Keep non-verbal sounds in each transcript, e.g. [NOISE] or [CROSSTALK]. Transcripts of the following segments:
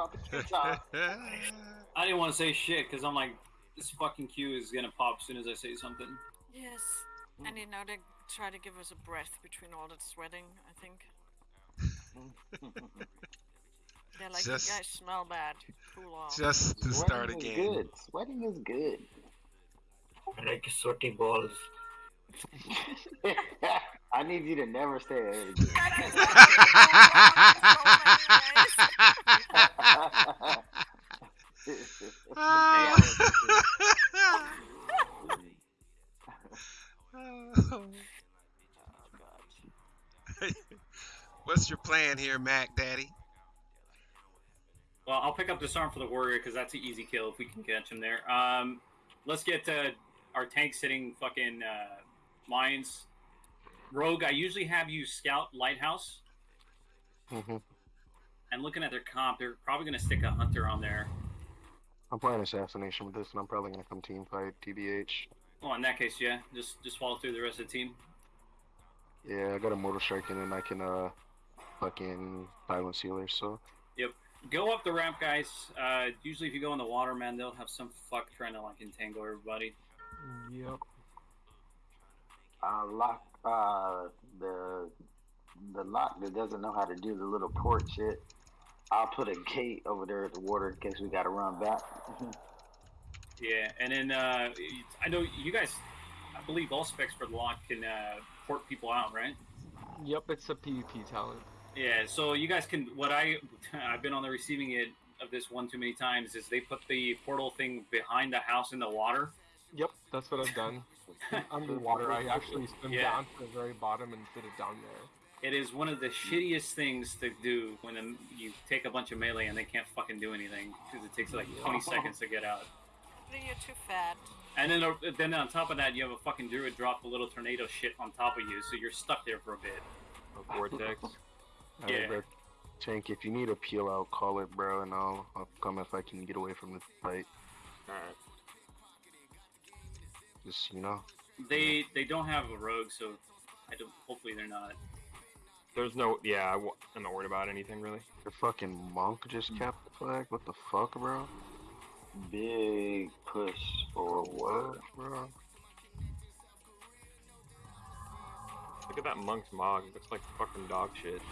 about the Q top. [LAUGHS] I didn't want to say shit because I'm like, this fucking Q is gonna pop as soon as I say something. Yes. And you know, they try to give us a breath between all that sweating, I think. [LAUGHS] They're like, Just- you guys smell bad. Cool off. Just to start Sweating is again. good. Sweating is good. I like sweaty balls. [LAUGHS] I need you to never say it again. Plan here, Mac Daddy? Well, I'll pick up disarm for the warrior because that's an easy kill if we can catch him there. Um, let's get uh, our tank sitting fucking uh, mines. Rogue, I usually have you scout lighthouse, hmm and looking at their comp, they're probably gonna stick a hunter on there. I'm playing assassination with this, and I'm probably gonna come team fight TBH. Well, in that case, yeah, just just follow through the rest of the team. Yeah, I got a mortal strike, in and then I can uh, fucking silent sealer. So Yep. Go up the ramp, guys. Uh, usually, if you go in the water, man, they'll have some fuck trying to like entangle everybody. Yep. uh, lock uh, the the lock that doesn't know how to do the little port shit. I'll put a gate over there at the water in case we gotta run back. [LAUGHS] Yeah, and then uh, I know you guys. I believe all specs for the lock can uh, port people out, right? Yep, it's a PvP talent. Yeah, so you guys can. What I I've been on the receiving end of this one too many times is they put the portal thing behind the house in the water. Yep, that's what I've done. [LAUGHS] Underwater, I actually swim Yeah. down to the very bottom and put it down there. It is one of the shittiest things to do when you take a bunch of melee and they can't fucking do anything because it takes like 20 seconds to get out. You're too fat. And then, uh, then on top of that, you have a fucking druid drop a little tornado shit on top of you, so you're stuck there for a bit. A vortex. [LAUGHS] Yeah. Alright, bro. Tank, if you need a peel out, call it, bro, and I'll I'll come if I can get away from the fight. Alright. Just you know, They they don't have a rogue, so I don't. Hopefully they're not. There's no. Yeah, I w- I'm not worried about anything really. the fucking monk just hmm. capped the flag. What the fuck, bro? Big push or what? bro? Look at that monk's mog. Looks like fucking dog shit.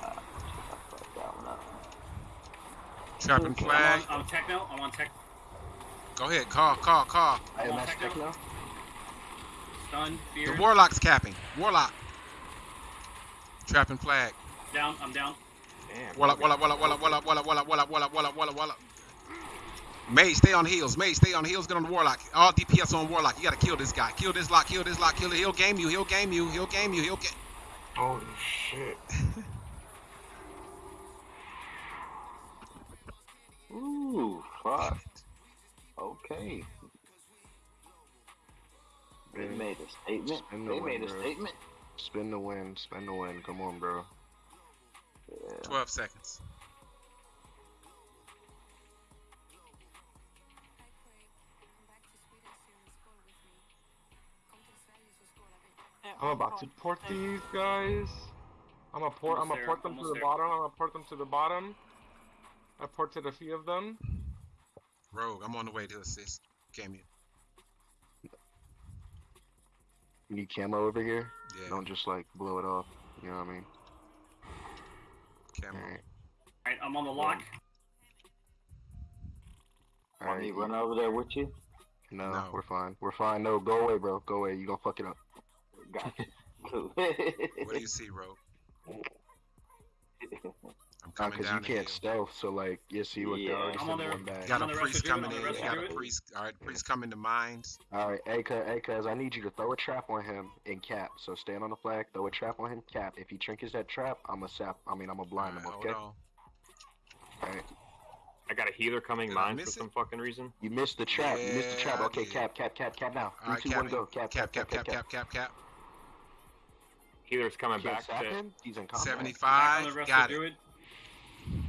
Fuck that one up. Trapping I'm flag. on, I'm techno. I'm on tech. Go ahead, call, call, call. I am on, at Techno. Techno. Stun. Fear. The warlock's capping. Warlock. Trapping flag. Down. I'm down. Damn. Warlock, warlock, warlock, warlock, warlock, warlock, warlock, warlock, warlock, warlock, warlock, warlock. Mage, stay on heels. Mage, stay on heels. Get on the warlock. All DPS on warlock. You gotta kill this guy. Kill this lock. Kill this lock. Kill it. He'll game you. He'll game you. He'll game you. He'll get. Holy shit. Okay. They Man, made a statement. Spin the They made a win, bro. statement. Spin the win. Spin the win. Come on, bro. Yeah. Twelve seconds. I'm about to port these guys. I'm gonna port. I'm gonna there, port them to the there. bottom. I'm gonna port them to the bottom. I ported a few of them. Rogue, I'm on the way to assist. Game you. You need camo over here. Yeah. Don't just like blow it off. You know what I mean? Camo. Alright. All right. I'm on the lock. Want Alright. me to run over there with you? No, No. we're fine. We're fine. No, go away, bro. Go away. You gonna fuck it up. [LAUGHS] Gotcha. Cool. What do you see, Rogue? [LAUGHS] I'm coming Because you can't hill. stealth, so like, you see what Yeah. they're already I'm on sending there. one back. Got a On the rest priest of you, on coming in. Got a priest. All right, priest coming to mines. Alright, hey, cuz, hey, I need you to throw a trap on him and cap. So stand on the flag, throw a trap on him, cap. If he trinkets that trap, I'm a sap. I mean, I'm a blind him, okay? Alright. I got a healer coming Did mine for miss it? some fucking reason. You missed the trap. You missed the trap. Okay, cap, cap, cap, cap now. All right, Three, two, one, capping. go. Cap, Cap, cap, cap, cap, cap, cap. Healer's coming back sap to. him? He's in combat. Back on the 75. Got it.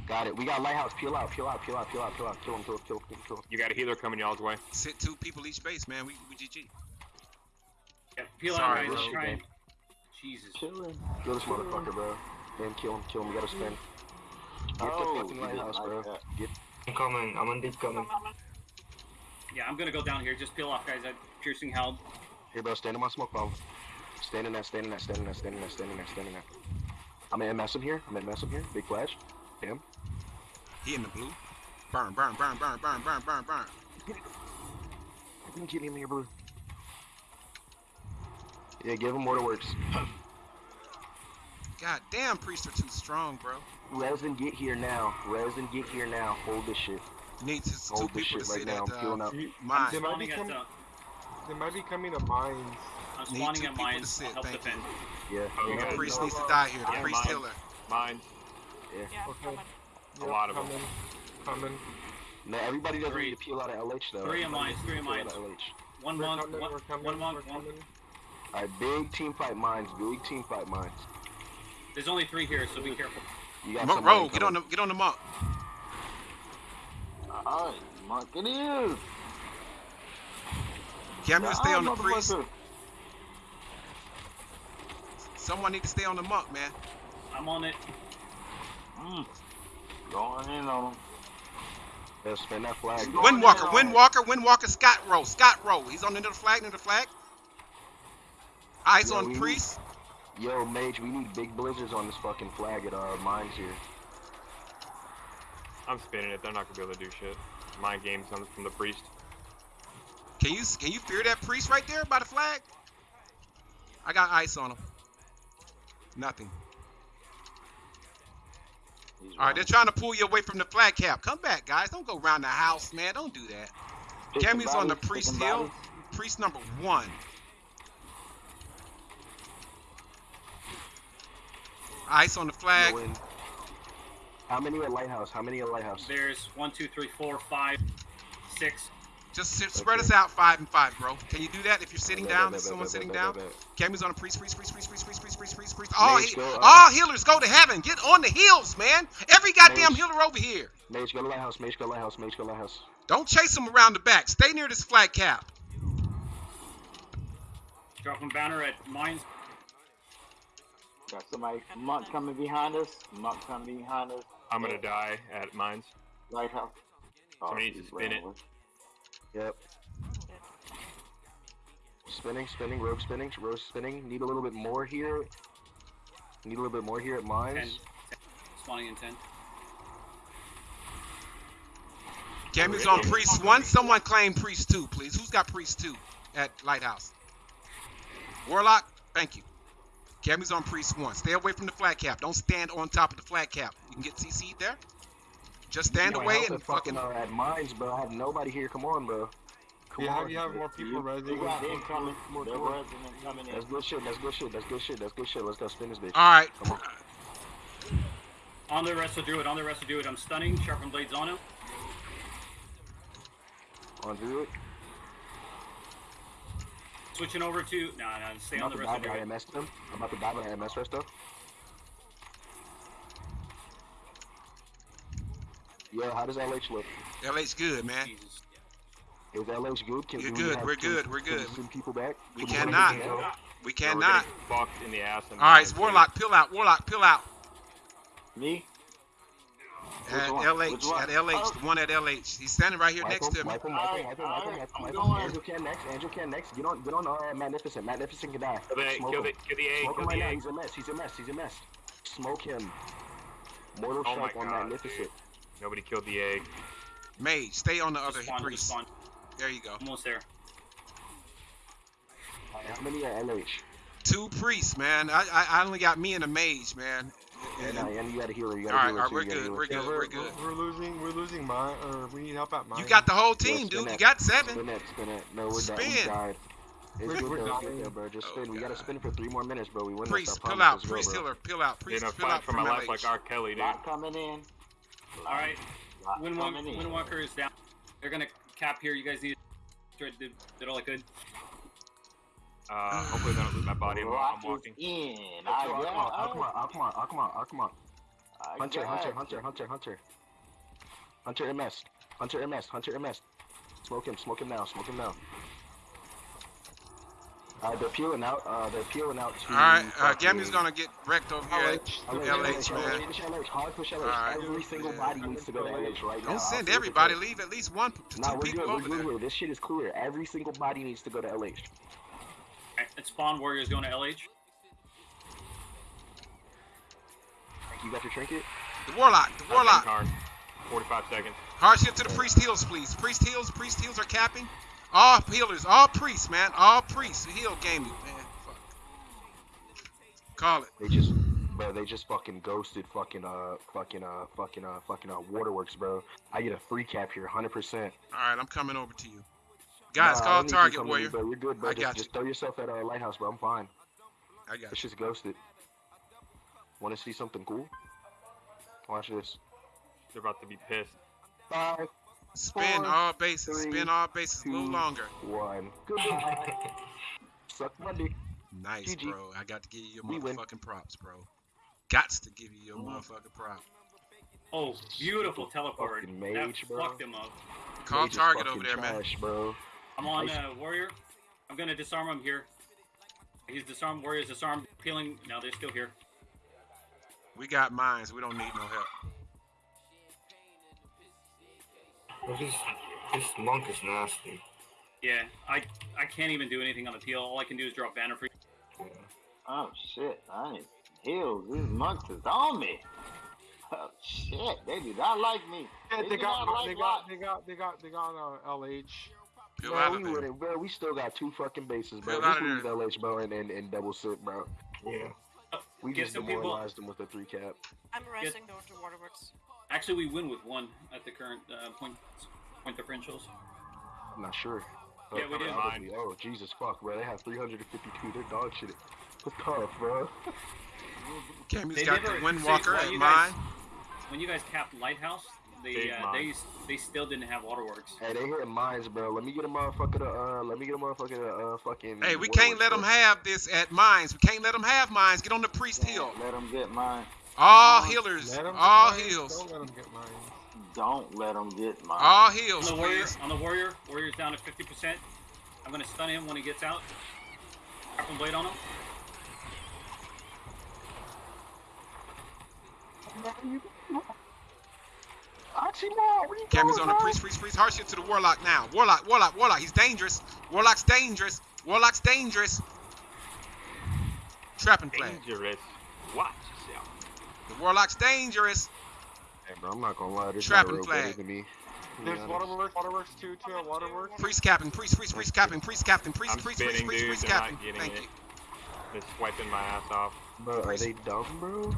Druid. Got it. We got lighthouse. Peel out, peel out, peel out, peel out, peel out. Kill him, kill him, kill him, kill him, kill him. You got a healer coming y'all's way. Sit two people each base, man. We, we GG. Yeah, peel Sorry, out, guys. bro. Try and... Jesus. Chilling. Kill this motherfucker, bro. spin, kill him, kill him. We gotta spin. Get Oh, the fucking lighthouse, bro. that. Get. I'm coming. I'm on deep coming. Yeah, I'm gonna go down here. Just peel off, guys. I'm Piercing Howl. Here, bro. Stand in my smoke bomb. Stand in that. Stand in that. Stand in that. Stand in that. Stand in that. Stand in that. I'm at MS him here. I'm at MS him here. Big flash. Damn. He in the blue. Burn, burn, burn, burn, burn, burn, burn, burn. Get him here, blue. Yeah, give him waterworks. God damn, priests are too strong, bro. Resin, get here now. Resin, get here now. Hold this shit. Needs his two Hold this people to shit right sit now. at I'm peeling uh, up. Mine. They might be coming. uh, They might be coming to mines. I'm Need spawning two at people to sit, help thank you. defend. Yeah. Oh, The priest needs to die here. The Yeah, priest mine. healer. Mine. Yeah, Okay. coming. A lot of coming. Coming. No, everybody doesn't Three. need to peel out of LH though. Three of Everybody mines, needs three of peel out mines. LH. One we're monk, coming. one, we're coming. one monk, one. coming. Alright, big team fight mines. Big team fight mines. There's only three here, so be careful. You got Mo- somebody Roll, get on the get on the monk. Alright, Mark it is. Cammy, stay on the priest. Someone need to stay on the monk, man. I'm on it. Mm. Going in on him. Yeah, spin that flag. Windwalker, in on him. Windwalker, Windwalker, Scott Rowe, Scott Rowe. He's on the end of the flag, end of the flag. Eyes Yeah, on we- priest. Yo, Mage, we need big blizzards on this fucking flag at our mines here. I'm spinning it. They're not gonna be able to do shit. My game's on from the priest. Can you can you fear that priest right there by the flag? I got ice on him. Nothing. He's All right, they're trying to pull you away from the flag cap. Come back, guys. Don't go around the house, man. Don't do that. Picking Cammy's on the priest hill. bodies. Priest number one. Ice on the flag. No. How many at Lighthouse? How many at Lighthouse? There's one, two, three, four, five, six. Just s- spread Okay. us out five and five, bro. Can you do that if you're sitting Bet, down? bet, If bet, someone's bet, sitting bet, down. bet, bet. Cammy's on a priest, priest, priest, priest, priest, priest, priest, priest, priest, priest. All, Mage, he- all healers go to heaven. Get on the hills, man. Every goddamn Mage. healer over here. Mage, go to Lighthouse. Mage, go to Lighthouse. Mage, go to Lighthouse. Don't chase them around the back. Stay near this flag cap. Dropping banner at mines. Got somebody, monk coming behind us. Monk coming behind us. I'm gonna die at mines. Lighthouse. Oh, Somebody needs to spin it. with- Yep. Spinning, spinning, rogue spinning, rogue spinning. Need a little bit more here. Need a little bit more here at Ten. mines. Spawning in ten. Cammy's on priest one. Someone claim priest two, please. Who's got priest two at Lighthouse? Warlock, thank you. Cammy's on priest one. Stay away from the flat cap. Don't stand on top of the flat cap. You can get CC'd there. Just stand away and fucking fucking. uh, at mines, bro. I have nobody here. Come on, bro. Come You on. have, you have more people You, resident. you got incoming. More The door. resident coming in. That's good shit. That's good shit. That's good shit. That's good shit. Let's go spin this bitch. All right. Come on. On the rest will do it. On the rest will do it. I'm stunning. Sharpen blades on him. On do it. Switching over to. Nah, nah. Stay I'm on about the to die, rest will but do I it. MS them. I'm about to die, but I MS rest though. Yo, how does LH look? LH good, man. Jesus. Is LH good? Can You're do we good, we're can- good, we're can we good. Send people back. We Can cannot. send people back? We We're cannot. getting in the ass. in All right, mines, it's. Warlock. Peel out. Warlock. Peel out. Me? At one? LH. At LH. Oh. The one at LH. He's standing right here Wipe next to me. wipe him, alright, wipe I'm going. Andrew can next. Andrew can next. Get on, get on. Uh, Magnificent. Magnificent can die. Kill the, Smoke kill him. the, kill the egg. Smoke Kill him right the now. egg. He's a mess. He's a mess. He's a mess. Smoke him. Mortal Oh my strike on God, Magnificent. Nobody killed the egg. Mage, stay on the Just other spawn, priest. spawn. There you go. Almost there. How many at LH? Two priests, man. I, I I only got me and a mage, man. And, uh, and you got a healer. You All got a right, healer all right, we're you got a good, we're good. we're, good. we're, we're losing. We're losing mine. Or we need help at mine. You got the whole team, spin dude. You got seven. Spin it, spin it. No, we're done. We died. It's We're- good we're though. It's good dying. though, bro. Just Oh, spin. We gotta spin for three more minutes, bro. We win Priest, this. I peel out. Priest bro. healer, peel out. Priest, gonna peel out for from my life LH. like R. Kelly, dude. Lot coming in. All right. Lot Windwalker. Windwalker is down. They're gonna cap here. You guys need. Did, did, did all I could. Uh, hopefully they don't lose my body while Rock I'm walking. in. Come I on, come on, come got on, come on, come on, come on. I Hunter, Hunter. Hunter, Hunter, Hunter. Hunter MS. Hunter MS. Hunter MS. Smoke him, smoke him now, smoke him now. Uh, they're peeling out. Uh, they're peeling out to. All right, uh, Gammy's gonna get wrecked over here at LH, LH, man. LH, LH, hard push LH. Alright. Every single body needs to go to LH right now. Don't I'll send say everybody. Leave at least one to Nah, two we're people good. We're over good. there. here. This shit is clear. Every single body needs to go to LH. At spawn warriors going to LH. You got your trinket? The warlock. The warlock. Card. 45 seconds. Hardship to the priest heals, please. Priest heals. Priest heals are capping. All healers. All priests, man. All priests. Heal game you, man. Fuck. Call it. They just, bro. They just fucking ghosted fucking uh fucking uh fucking uh fucking uh Waterworks, bro. I get a free cap here, hundred percent. All right, I'm coming over to you. Guys, call target warrior. Bro, you're good, bro. I just, got you. just throw yourself at uh, lighthouse, bro. I'm fine. I got It's you. just ghosted. Want to see something cool? Watch this. They're about to be pissed. Five, Spin all bases. three, Spin all bases a little longer. one. Goodbye. [LAUGHS] Suck my dick. Nice, GG. bro. I got to give you your We win. motherfucking props, bro. Gots to give you your motherfucking prop. Oh, beautiful teleport. Fucking that mage, bro. fucked him up. Call Mage target over there, man. bro. I'm on Nice. uh, warrior. I'm gonna disarm him here. He's disarmed. Warrior's disarmed. Peeling. No, they're still here. We got mines. We don't need no help. Well, this, this monk is nasty. Yeah, I I can't even do anything on the peel. All I can do is drop banner free. Yeah. Oh shit! I ain't healed. These monks is on me. Oh shit! They do not like me. Yeah, They they got, like they got, Lot. they got, they got, they got uh, LH. Peel Bro, we wouldn't, bro. We still got two fucking bases, bro. Peel out Just leave LH, bro, and, and, and double sit, bro. Yeah. We Get just some people- them with a three cap. I'm resting going to Waterworks. Actually, we win with one at the current uh, point point differentials. I'm not sure. Yeah, we Uh, did. honestly, Oh, Jesus fuck, bro. They have 352. They're dog shit. It's tough, bro. Gammy's They got never- the Windwalker see, at you mine. When you guys capped Lighthouse, they uh, they they still didn't have waterworks. Hey, they hitting mines, bro. Let me get a motherfucker to, uh, let me get a motherfucker to, uh, fucking. Hey, we can't let them have this at mines. We can't let them have mines. Get on the priest hill. Let them get mine. All healers. Let 'em All heals. Don't let them get mine. Don't let them get mine. All On heals, the warrior, please. on the warrior, warrior's down to fifty percent. I'm gonna stun him when he gets out. Sharpen blade on him. Archibald, where you Gammy's going, on the bro? priest, priest, priest. Hardship to the warlock now. Warlock, warlock, warlock. He's dangerous. Warlock's dangerous. Warlock's dangerous. Trapping flag. Dangerous. Watch yourself. The warlock's dangerous. Hey, bro, I'm not gonna lie. This Trapping flag. better than me. There's honest. waterworks, waterworks too, too. Waterworks. Priest capping, priest, priest, priest capping, priest captain, priest, I'm priest, priest, spinning, priest, dude. priest They're capping. not Thank it. you. They're swiping my ass off. Bro, are they dumb, bro?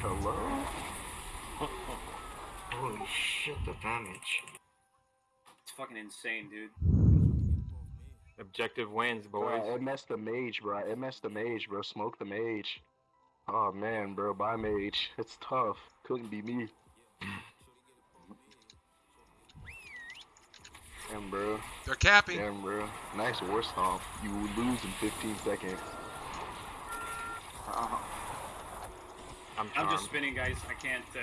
Hello? [LAUGHS] Holy shit, the damage. It's fucking insane, dude. Objective wins, boys. Bro, messed the mage, bro. It messed the mage, bro. Smoke the mage. Oh man, bro. by mage. It's tough. Couldn't be me. Damn, bro. They're capping. Damn, bro. Nice war stomp. You lose in 15 seconds. Uh-huh. I'm I'm just spinning, guys. I can't. Uh,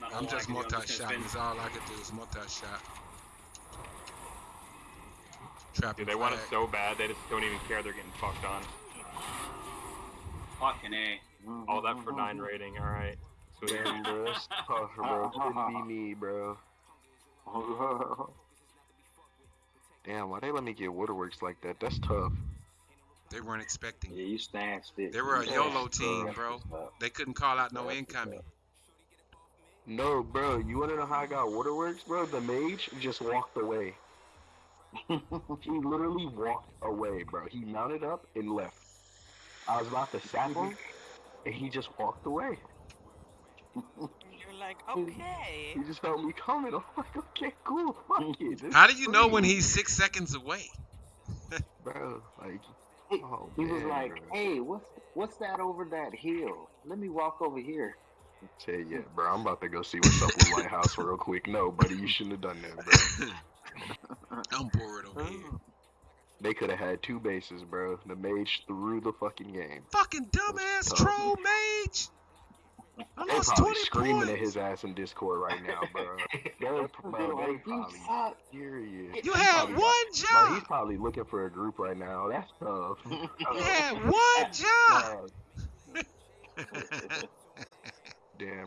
not a I'm just I can do. I'm multi just shot. That's all I can do is multi shot. Trapping Dude, they want it so bad, they just don't even care they're getting fucked on. Fucking a. Mm-hmm, all that for mm-hmm, 9 mm-hmm. rating, alright. Sweet. Damn, bro. [LAUGHS] Oh, That's tough, bro. Couldn't [LAUGHS] be me, bro. [LAUGHS] Damn, why they let me get waterworks like that? That's tough. They weren't expecting. yeah, you stanced it. They were a YOLO team, bro. They couldn't call out no incoming. No, bro. You wanna know how I got waterworks, bro? The mage just walked away. he literally walked away, bro. He mounted up and left. I was about to sap him, and he just walked away. You're like, okay. He just felt me coming. I'm like, okay, cool, fuck it. this How do you know when he's six seconds away? [LAUGHS] bro? Like, He, oh, he was like, "Hey, what's what's that over that hill? Let me walk over here." Say yeah, bro. I'm about to go see what's up with Lighthouse real quick. No, buddy, you shouldn't have done that, bro. [LAUGHS] I'm bored over here. Mm. They could have had two bases, bro. The mage threw the fucking game. Fucking dumbass troll mage. I'm lost probably 20 screaming at his ass in Discord right now, bro. [LAUGHS] They're, bro, they probably furious. You He had probably one Bro, he's probably looking for a group right now. That's tough. [LAUGHS] You had one job. [LAUGHS] Dog.